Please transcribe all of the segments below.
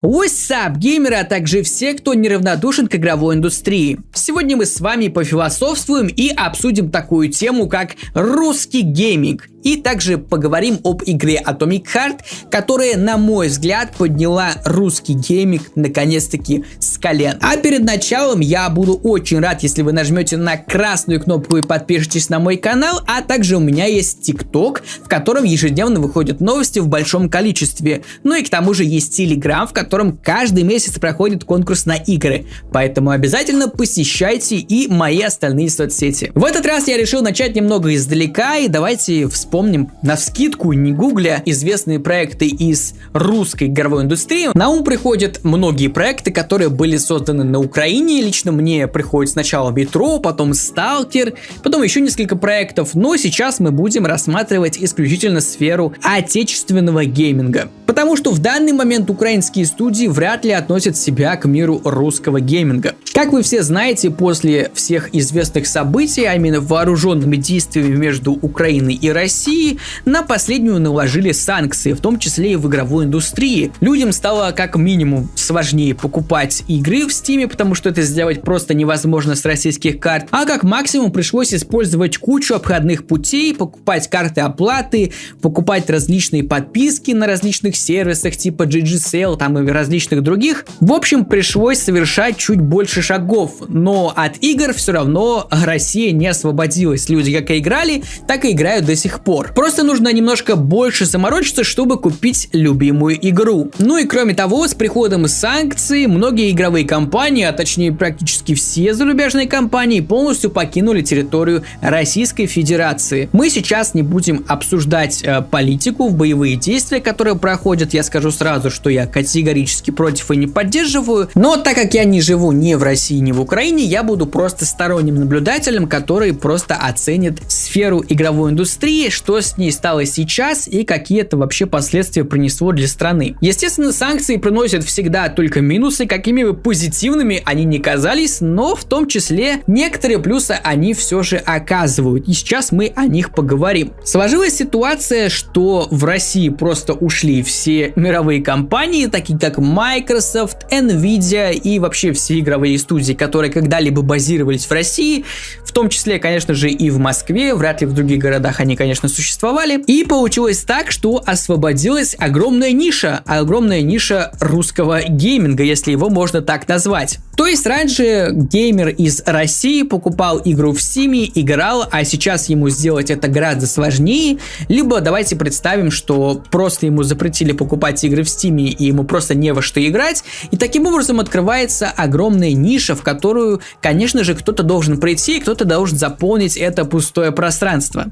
What's up, геймеры, а также все, кто неравнодушен к игровой индустрии. Сегодня мы с вами пофилософствуем и обсудим такую тему, как русский гейминг. И также поговорим об игре Atomic Heart, которая, на мой взгляд, подняла русский гейминг наконец-таки с колен. А перед началом я буду очень рад, если вы нажмете на красную кнопку и подпишитесь на мой канал, а также у меня есть TikTok, в котором ежедневно выходят новости в большом количестве. Ну и к тому же есть Telegram, в котором котором каждый месяц проходит конкурс на игры. Поэтому обязательно посещайте и мои остальные соцсети. В этот раз я решил начать немного издалека и давайте вспомним на вскидку, не гугля, известные проекты из русской игровой индустрии. На ум приходят многие проекты, которые были созданы на Украине. Лично мне приходит сначала Метро, потом Сталкер, потом еще несколько проектов. Но сейчас мы будем рассматривать исключительно сферу отечественного гейминга. Потому что в данный момент украинские студии вряд ли относят себя к миру русского гейминга. Как вы все знаете, после всех известных событий, а именно вооруженными действиями между Украиной и Россией, на последнюю наложили санкции, в том числе и в игровой индустрии. Людям стало как минимум сложнее покупать игры в Steam, потому что это сделать просто невозможно с российских карт, а как максимум пришлось использовать кучу обходных путей, покупать карты оплаты, покупать различные подписки на различных сервисах типа GG Sale, там и различных других. В общем, пришлось совершать чуть больше шагов, но от игр все равно Россия не освободилась. Люди как и играли, так и играют до сих пор. Просто нужно немножко больше заморочиться, чтобы купить любимую игру. Ну и кроме того, с приходом санкций, многие игровые компании, а точнее практически все зарубежные компании, полностью покинули территорию Российской Федерации. Мы сейчас не будем обсуждать э, политику в боевые действия, которые проходят. Я скажу сразу, что я категорически категорически против и не поддерживаю, но так как я не живу ни в России, ни в Украине, я буду просто сторонним наблюдателем, который просто оценит сферу игровой индустрии, что с ней стало сейчас и какие это вообще последствия принесло для страны. Естественно, санкции приносят всегда только минусы, какими бы позитивными они ни казались, но в том числе некоторые плюсы они все же оказывают. И сейчас мы о них поговорим. Сложилась ситуация, что в России просто ушли все мировые компании, такие как Microsoft, Nvidia и вообще все игровые студии, которые когда-либо базировались в России, в том числе, конечно же, и в Москве, вряд ли в других городах они, конечно, существовали. И получилось так, что освободилась огромная ниша, огромная ниша русского гейминга, если его можно так назвать. То есть раньше геймер из России покупал игру в Steam, играл, а сейчас ему сделать это гораздо сложнее. Либо давайте представим, что просто ему запретили покупать игры в Steam и ему просто не во что играть. И таким образом открывается огромная ниша, в которую, конечно же, кто-то должен прийти, кто-то должен заполнить это пустое пространство.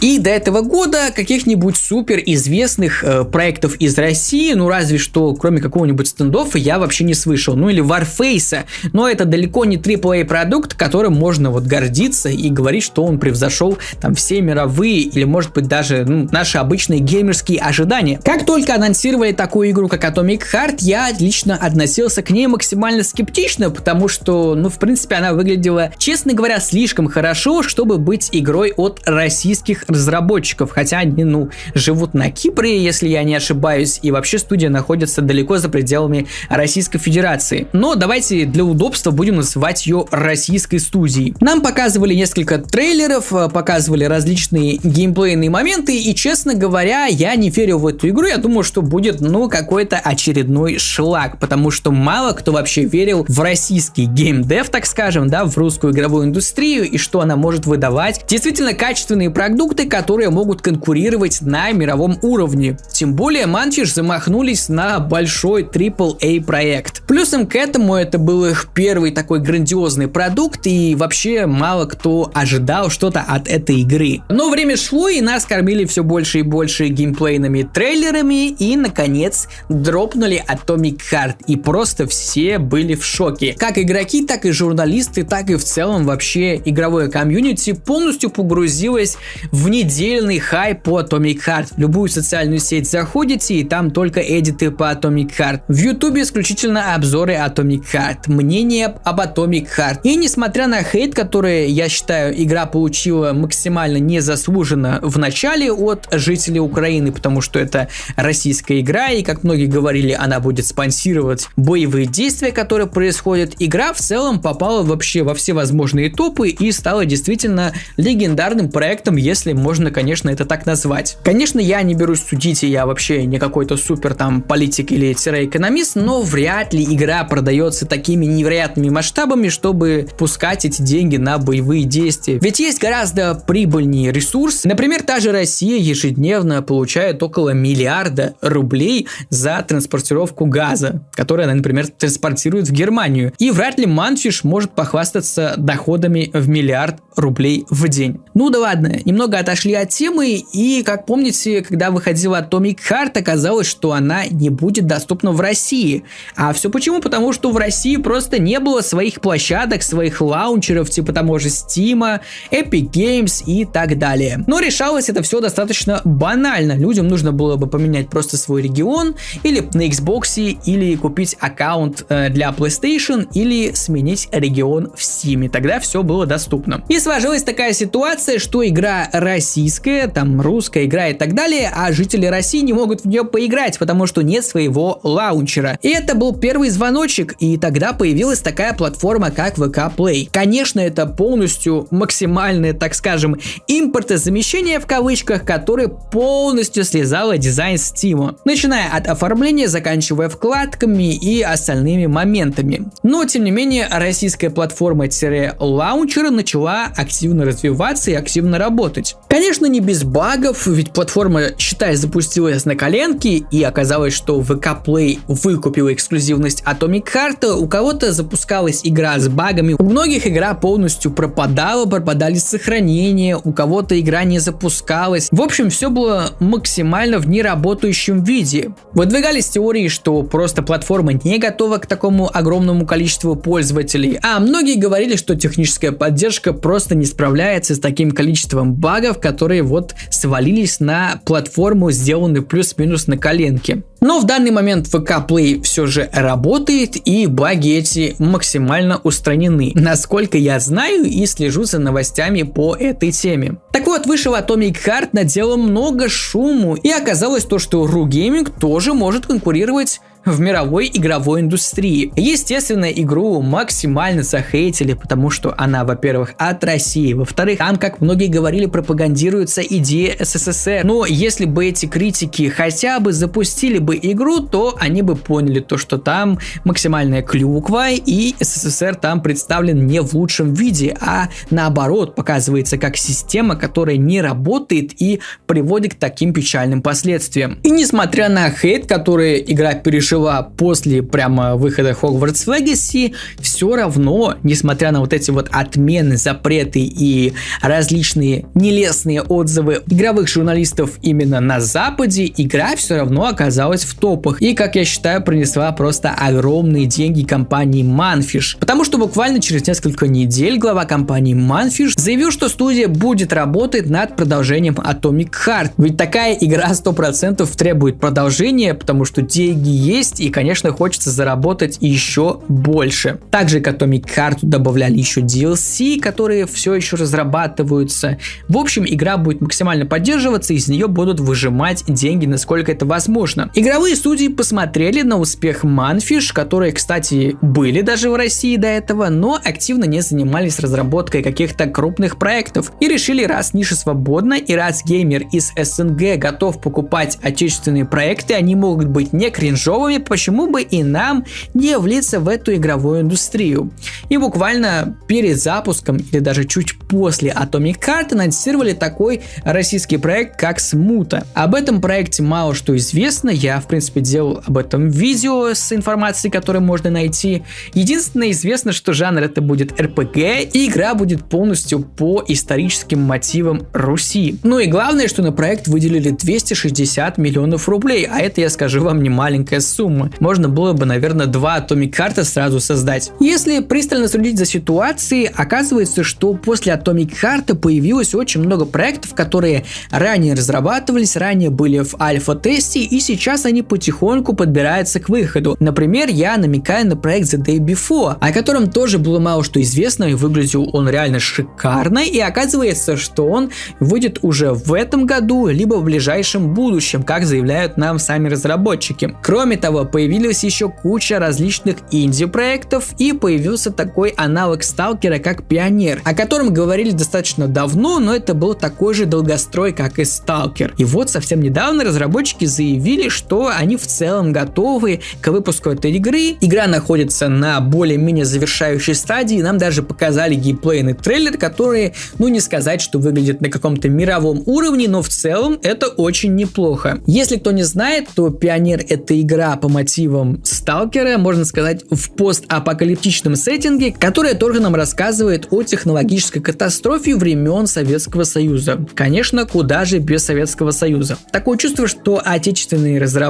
И до этого года каких-нибудь супер известных э, проектов из России, ну разве что кроме какого-нибудь стендофа я вообще не слышал. Ну или Warface. Но это далеко не AAA продукт, которым можно вот гордиться и говорить, что он превзошел там все мировые или может быть даже ну, наши обычные геймерские ожидания. Как только анонсировали такую игру, как Atomic Heart, я лично относился к ней максимально скептично, потому что, ну, в принципе, она выглядела, честно говоря, слишком хорошо, чтобы быть игрой от российских разработчиков, хотя они, ну, живут на Кипре, если я не ошибаюсь, и вообще студия находится далеко за пределами Российской Федерации. Но давайте для удобства будем называть ее российской студией. Нам показывали несколько трейлеров, э, показывали различные геймплейные моменты, и, честно говоря, я не верил в эту игру, я думал, что будет, ну, какой-то очередной шлак, потому что мало кто вообще верил в российский геймдев, так скажем, да, в русскую игровую индустрию и что она может выдавать действительно качественные продукты, которые могут конкурировать на мировом уровне. Тем более Манчиш замахнулись на большой AAA проект. Плюсом к этому это был их первый такой грандиозный продукт и вообще мало кто ожидал что-то от этой игры. Но время шло и нас кормили все больше и больше геймплейными трейлерами и наконец дропнули Atomic Heart, и просто все были в шоке. Как игроки, так и журналисты, так и в целом вообще игровое комьюнити полностью погрузилось в недельный хайп по Atomic Heart. В любую социальную сеть заходите, и там только эдиты по Atomic Heart. В ютубе исключительно обзоры Atomic Heart, мнения мем об Atomic Heart. И несмотря на хейт, который, я считаю, игра получила максимально незаслуженно в начале от жителей Украины, потому что это российская игра, и как многие говорили, она будет спонсировать боевые действия, которые происходят. Игра в целом попала вообще во все возможные топы и стала действительно легендарным проектом, если можно, конечно, это так назвать. Конечно, я не берусь судить, и я вообще не какой-то супер там политик или экономист, но вряд ли игра продается такими невероятными масштабами, чтобы пускать эти деньги на боевые действия. Ведь есть гораздо прибыльнее ресурс. Например, та же Россия ежедневно получает около миллиарда рублей за транспортировку газа, который она, например, транспортирует в Германию. И вряд ли Манфиш может похвастаться доходами в миллиард рублей в день. Ну да ладно, немного отошли от темы, и как помните, когда выходила Atomic Heart, оказалось, что она не будет доступна в России. А все почему? Потому что в России просто не было своих площадок, своих лаунчеров, типа того же Steam, Epic Games и так далее. Но решалось это все достаточно банально. Людям нужно было бы поменять просто свой регион, или на Xbox, или купить аккаунт э, для PlayStation, или сменить регион в Steam. Тогда все было доступно. И сложилась такая ситуация, что игра российская, там русская игра и так далее, а жители России не могут в нее поиграть, потому что нет своего лаунчера. И это был первый звоночек, и тогда появилась такая платформа, как VK Play. Конечно, это полностью максимальное, так скажем, импортозамещение в кавычках, которое полностью слезало дизайн Steam. Начиная от оформления, заканчивая вкладками и остальными моментами. Но, тем не менее, российская платформа-лаунчера начала активно развиваться и активно работать. Конечно, не без багов, ведь платформа, считай, запустилась на коленке, и оказалось, что VK Play выкупила эксклюзивность Atomic Heart, у кого-то запускалась игра с багами, у многих игра полностью пропадала, пропадали сохранения, у кого-то игра не запускалась. В общем, все было максимально в неработающем виде. Выдвигались теории, что просто платформа не готова к такому огромному количеству пользователей, а многие говорили, что техническая поддержка просто не справляется с таким количеством багов, которые вот свалились на платформу, сделанную плюс-минус на коленке. Но в данный момент VK Play все же работает и баги эти максимально устранены, насколько я знаю и слежу за новостями по этой теме. Так вот, вышел Atomic Heart, наделал много шуму и оказалось то, что RU Gaming тоже может конкурировать в мировой игровой индустрии. Естественно, игру максимально захейтили, потому что она, во-первых, от России, во-вторых, там, как многие говорили, пропагандируется идея СССР. Но если бы эти критики хотя бы запустили бы игру, то они бы поняли то, что там максимальная клюква и СССР там представлен не в лучшем виде, а наоборот показывается как система, которая не работает и приводит к таким печальным последствиям. И несмотря на хейт, который игра перешла жила после прямо выхода Hogwarts Legacy, все равно, несмотря на вот эти вот отмены, запреты и различные нелестные отзывы игровых журналистов именно на Западе, игра все равно оказалась в топах. И, как я считаю, принесла просто огромные деньги компании Manfish. Потому что буквально через несколько недель глава компании Manfish заявил, что студия будет работать над продолжением Atomic Heart. Ведь такая игра 100% требует продолжения, потому что деньги есть, и, конечно, хочется заработать еще больше. Также к Atomic Heart добавляли еще DLC, которые все еще разрабатываются. В общем, игра будет максимально поддерживаться, из нее будут выжимать деньги, насколько это возможно. Игровые студии посмотрели на успех Manfish, которые, кстати, были даже в России до этого, но активно не занимались разработкой каких-то крупных проектов и решили, раз ниша свободна и раз геймер из СНГ готов покупать отечественные проекты, они могут быть не кринжовыми, почему бы и нам не влиться в эту игровую индустрию. И буквально перед запуском или даже чуть после Atomic Heart анонсировали такой российский проект как Смута. Об этом проекте мало что известно, я в принципе делал об этом видео с информацией, которую можно найти. Единственное известно, что жанр это будет RPG и игра будет полностью по историческим мотивам Руси. Ну и главное, что на проект выделили 260 миллионов рублей, а это я скажу вам не маленькая сумма. Можно было бы, наверное, два Atomic Heart сразу создать. Если пристально следить за ситуацией, оказывается, что после Atomic Heart появилось очень много проектов, которые ранее разрабатывались, ранее были в альфа-тесте, и сейчас они потихоньку подбираются к выходу. Например, я намекаю на проект The Day Before, о котором тоже было мало что известно, и выглядел он реально шикарно, и оказывается, что он выйдет уже в этом году, либо в ближайшем будущем, как заявляют нам сами разработчики. Кроме того, появилась еще куча различных инди-проектов, и появился такой аналог Сталкера, как Пионер, о котором говорили достаточно давно, но это был такой же долгострой, как и Сталкер. И вот совсем недавно разработчики заявили, что они в целом готовы к выпуску этой игры. Игра находится на более-менее завершающей стадии, нам даже показали геймплейный трейлер, который, ну не сказать, что выглядит на каком-то мировом уровне, но в целом это очень неплохо. Если кто не знает, то Пионер это игра по мотивам Сталкера, можно сказать, в постапокалиптичном сеттинге, которая тоже нам рассказывает о технологической катастрофе времен Советского Союза. Конечно, куда же без Советского Союза. Такое чувство, что отечественные разработчики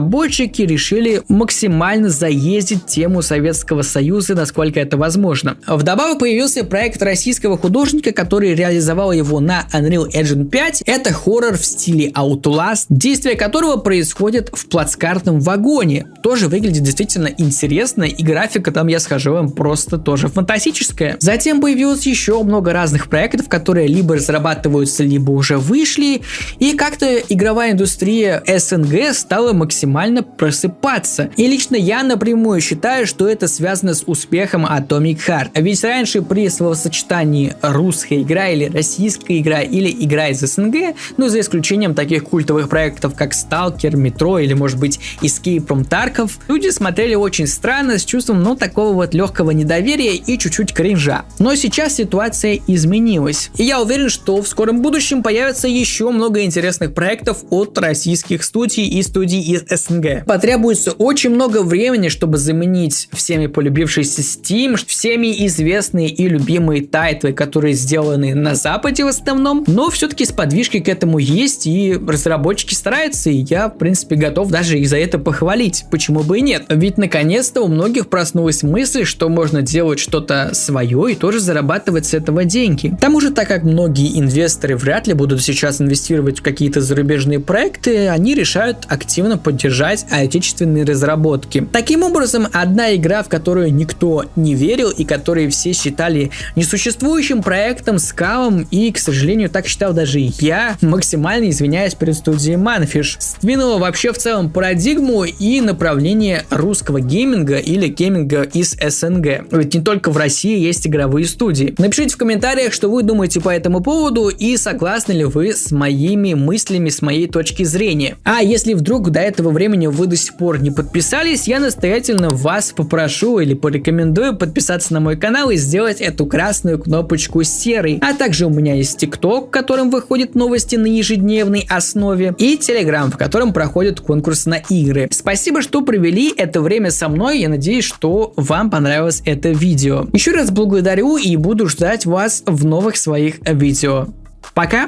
решили максимально заездить тему Советского Союза, насколько это возможно. Вдобавок появился проект российского художника, который реализовал его на Unreal Engine 5. Это хоррор в стиле Outlast, действие которого происходит в плацкартном вагоне. Тоже выглядит действительно интересно, и графика там, я скажу вам, просто тоже фантастическая. Затем появилось еще много разных проектов, которые либо разрабатываются, либо уже вышли, и как-то игровая индустрия СНГ стала максимально просыпаться. И лично я напрямую считаю, что это связано с успехом Atomic Heart. Ведь раньше при словосочетании русская игра или российская игра или игра из СНГ, ну за исключением таких культовых проектов как Stalker, Metro или может быть Escape from Tarkov, люди смотрели очень странно с чувством ну такого вот легкого недоверия и чуть-чуть кринжа. Но сейчас ситуация изменилась. И я уверен, что в скором будущем появится еще много интересных проектов от российских студий и студий из СНГ. Потребуется очень много времени, чтобы заменить всеми полюбившийся Steam, всеми известные и любимые тайтлы, которые сделаны на Западе в основном, но все-таки сподвижки к этому есть, и разработчики стараются, и я, в принципе, готов даже их за это похвалить. Почему бы и нет? Ведь наконец-то у многих проснулась мысль, что можно делать что-то свое и тоже зарабатывать с этого деньги. К тому же, так как многие инвесторы вряд ли будут сейчас инвестировать в какие-то зарубежные проекты, они решают активно поддержать отечественные разработки. Таким образом, одна игра, в которую никто не верил и которую все считали несуществующим проектом, скалом, и, к сожалению, так считал даже я, максимально извиняюсь перед студией Manfish, сдвинула вообще в целом парадигму и направление русского гейминга или гейминга из СНГ. Ведь не только в России есть игровые студии. Напишите в комментариях, что вы думаете по этому поводу и согласны ли вы с моими мыслями, с моей точки зрения. А если вдруг до этого времени вы до сих пор не подписались, я настоятельно вас попрошу или порекомендую подписаться на мой канал и сделать эту красную кнопочку серой. А также у меня есть ТикТок, в котором выходят новости на ежедневной основе, и Телеграм, в котором проходят конкурс на игры. Спасибо, что провели это время со мной, я надеюсь, что вам понравилось это видео. Еще раз благодарю и буду ждать вас в новых своих видео. Пока!